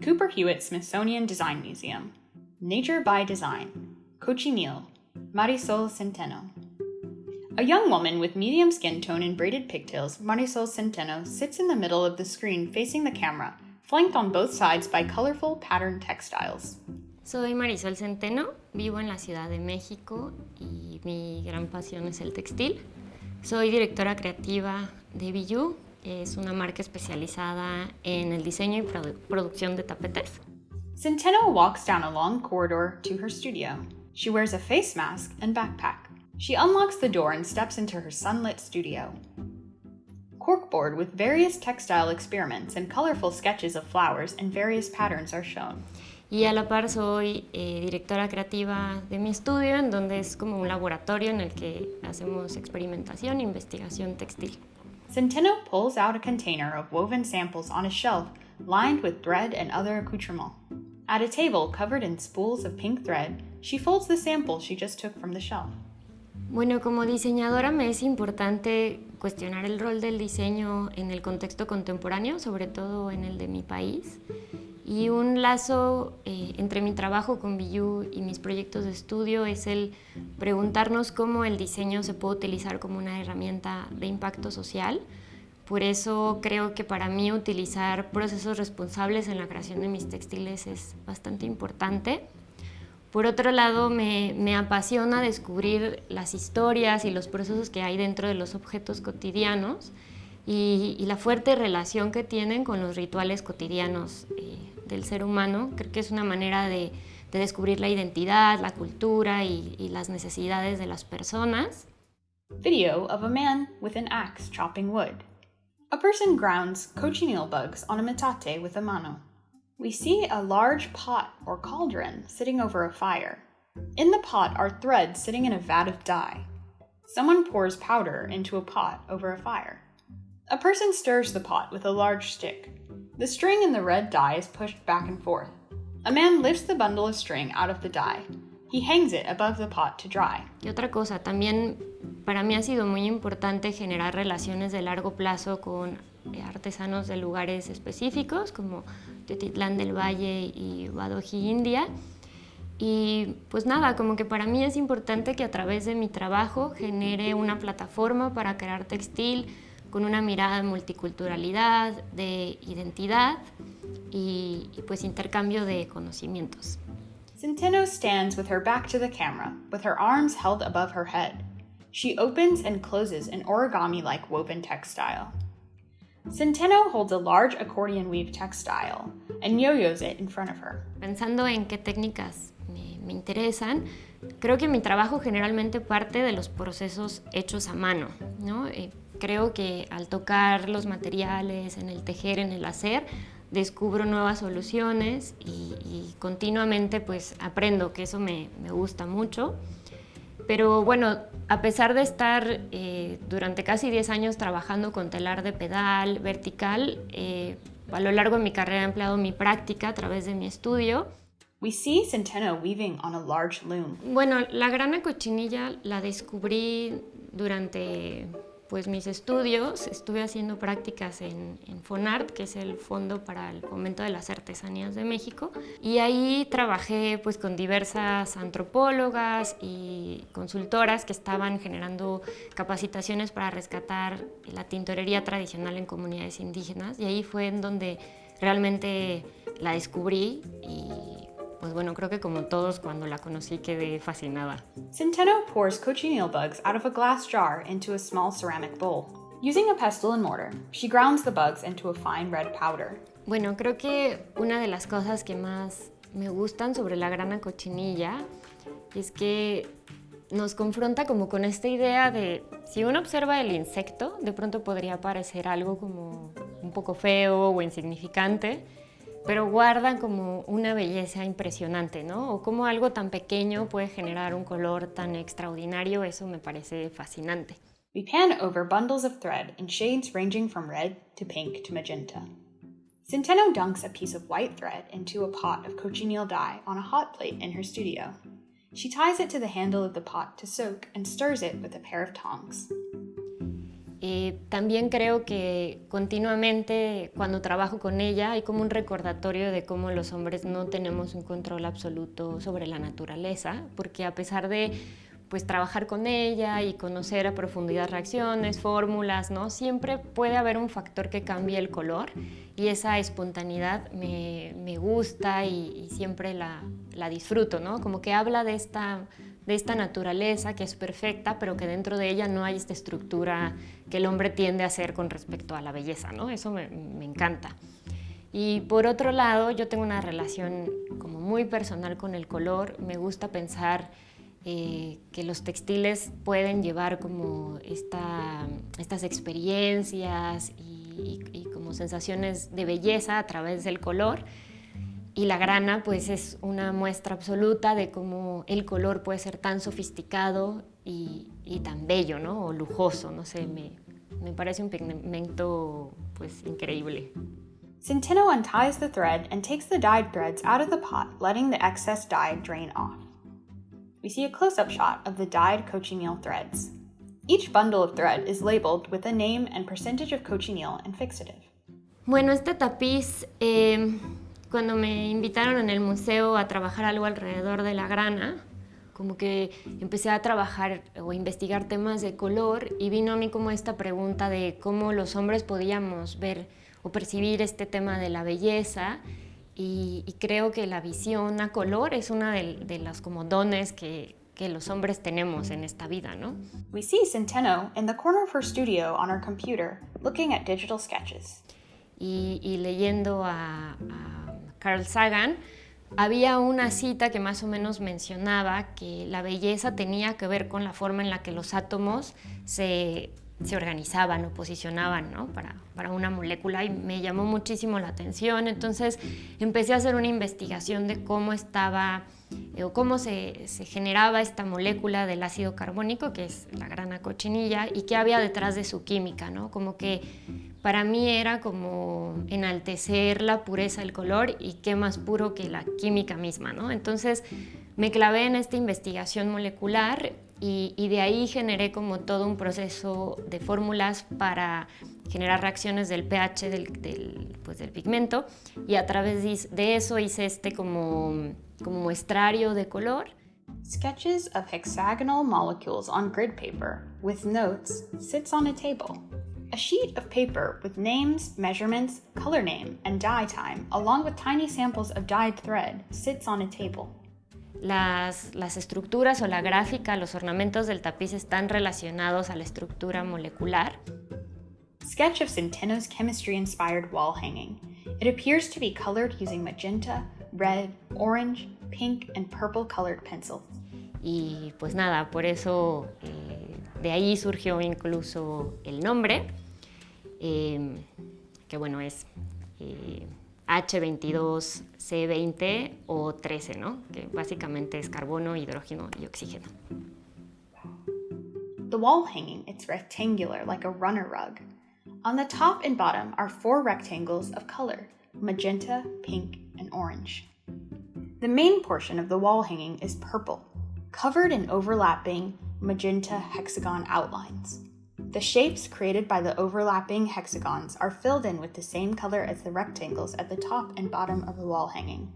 Cooper Hewitt Smithsonian Design Museum. Nature by Design. Cochineal. Marisol Centeno. A young woman with medium skin tone and braided pigtails, Marisol Centeno, sits in the middle of the screen facing the camera, flanked on both sides by colorful patterned textiles. Soy Marisol Centeno, vivo en la Ciudad de México y mi gran pasión es el textil. Soy directora creativa de Bijou, es una marca especializada en el diseño y produ producción de tapetes. Centeno walks down a long corridor to her studio. She wears a face mask and backpack. She unlocks the door and steps into her sunlit studio. Corkboard with various textile experiments and colorful sketches of flowers and various patterns are shown. Y a la par soy eh, directora creativa de mi estudio, en donde es como un laboratorio en el que hacemos experimentación e investigación textil. Centeno pulls out a container of woven samples on a shelf lined with thread and other accoutrements. At a table covered in spools of pink thread, she folds the sample she just took from the shelf. Bueno, como diseñadora me es importante cuestionar el rol del diseño en el contexto contemporáneo, sobre todo en el de mi país. Y un lazo eh, entre mi trabajo con Biyu y mis proyectos de estudio es el preguntarnos cómo el diseño se puede utilizar como una herramienta de impacto social. Por eso creo que para mí utilizar procesos responsables en la creación de mis textiles es bastante importante. Por otro lado, me, apasiona descubrir las historias y los procesos que hay dentro de los objetos cotidianos y, la fuerte relación que tienen con los rituales cotidianos del ser humano. Creo que es una manera de, descubrir la identidad, la cultura y, y, las necesidades de las personas. Video of a man with an axe chopping wood. A person grounds cochineal bugs on a metate with a mano. We see a large pot or cauldron sitting over a fire. In the pot are threads sitting in a vat of dye. Someone pours powder into a pot over a fire. A person stirs the pot with a large stick. The string in the red dye is pushed back and forth. A man lifts the bundle of string out of the dye. He hangs it above the pot to dry. Y otra cosa, también para mí ha sido muy importante generar relaciones de largo plazo con eh, artesanos de lugares específicos como Tetitlán del Valle y Badoji, India. Y pues nada, como que para mí es importante que a través de mi trabajo genere una plataforma para crear textil con una mirada de multiculturalidad, de identidad y, y pues intercambio de conocimientos. Centeno stands with her back to the camera, with her arms held above her head. She opens and closes an origami-like woven textile. Centeno holds a large accordion weave textile and yo-yos it in front of her. Pensando en qué técnicas me, me interesan, creo que mi trabajo generalmente parte de los procesos hechos a mano. ¿no? Eh, creo que al tocar los materiales, en el tejer, en el hacer, descubro nuevas soluciones y, y continuamente pues aprendo, que eso me, me gusta mucho. Pero bueno, a pesar de estar eh, durante casi 10 años trabajando con telar de pedal vertical, eh, a lo largo de mi carrera he empleado mi práctica a través de mi estudio. We see Centeno weaving on a large loom. Bueno, la grana cochinilla la descubrí durante pues mis estudios, estuve haciendo prácticas en, FONART, que es el Fondo para el Fomento de las Artesanías de México, y ahí trabajé pues con diversas antropólogas y consultoras que estaban generando capacitaciones para rescatar la tintorería tradicional en comunidades indígenas, y ahí fue en donde realmente la descubrí pues bueno, creo que como todos cuando la conocí quedé fascinada. Centeno pours cochineal bugs out of a glass jar into a small ceramic bowl. Using a pestle and mortar, she grounds the bugs into a fine red powder. Bueno, creo que una de las cosas que más me gustan sobre la grana cochinilla es que nos confronta como con esta idea de si uno observa el insecto, de pronto podría parecer algo como un poco feo o insignificante, pero guardan como una belleza impresionante, ¿no? O como algo tan pequeño puede generar un color tan extraordinario, eso me parece fascinante. We pan over bundles of thread in shades ranging from red to pink to magenta. Centeno dunks a piece of white thread into a pot of cochineal dye on a hot plate in her studio. She ties it to the handle of the pot to soak and stirs it with a pair of tongs. Eh, también creo que continuamente cuando trabajo con ella hay como un recordatorio de cómo los hombres no tenemos un control absoluto sobre la naturaleza, porque a pesar de pues trabajar con ella y conocer a profundidad reacciones, fórmulas, ¿no? Siempre puede haber un factor que cambie el color y esa espontaneidad me, me gusta y, siempre la, la, disfruto, ¿no? Como que habla de esta, de esta naturaleza que es perfecta, pero que dentro de ella no hay esta estructura que el hombre tiende a hacer con respecto a la belleza, ¿no? Eso me, me encanta. Y por otro lado, yo tengo una relación como muy personal con el color, me gusta pensar eh, que los textiles pueden llevar como estas experiencias y, como sensaciones de belleza a través del color. Y la grana pues es una muestra absoluta de cómo el color puede ser tan sofisticado y, tan bello, ¿no? O lujoso, no sé, me, me parece un pigmento pues increíble. Centeno unties the thread and takes the dyed threads out of the pot, letting the excess dye drain off. we see a close-up shot of the dyed cochineal threads. Each bundle of thread is labeled with a name and percentage of cochineal and fixative. Bueno, este tapiz, eh, cuando me invitaron en el museo a trabajar algo alrededor de la grana, como que empecé a trabajar o investigar temas de color y vino a mí como esta pregunta de cómo los hombres podíamos ver o percibir este tema de la belleza y, y, creo que la visión a color es una de, de los como dones que, que los hombres tenemos en esta vida, ¿no? We see Centeno in the corner of her studio on her computer, looking at digital sketches. Y, y leyendo a, a Carl Sagan, había una cita que más o menos mencionaba que la belleza tenía que ver con la forma en la que los átomos se se organizaban o posicionaban ¿no? para, para, una molécula y me llamó muchísimo la atención. Entonces empecé a hacer una investigación de cómo estaba eh, o cómo se, se, generaba esta molécula del ácido carbónico, que es la grana cochinilla, y qué había detrás de su química. ¿no? Como que para mí era como enaltecer la pureza del color y qué más puro que la química misma. ¿no? Entonces me clavé en esta investigación molecular y, de ahí generé como todo un proceso de fórmulas para generar reacciones del pH del, pues del pigmento y a través de eso hice este como, como muestrario de color. Sketches of hexagonal molecules on grid paper with notes sits on a table. A sheet of paper with names, measurements, color name, and dye time, along with tiny samples of dyed thread, sits on a table. las, estructuras o la gráfica, los ornamentos del tapiz están relacionados a la estructura molecular. Sketch of Centeno's chemistry-inspired wall hanging. It appears to be colored using magenta, red, orange, pink, and purple colored pencils. Y pues nada, por eso eh, de ahí surgió incluso el nombre, eh, que bueno, es eh, H22, C20 o 13, ¿no? que básicamente es carbono, hidrógeno y oxígeno. The wall hanging is rectangular like a runner rug. On the top and bottom are four rectangles of color, magenta, pink, and orange. The main portion of the wall hanging is purple, covered in overlapping magenta hexagon outlines. The shapes created by the overlapping hexagons are filled in with the same color as the rectangles at the top and bottom of the wall hanging.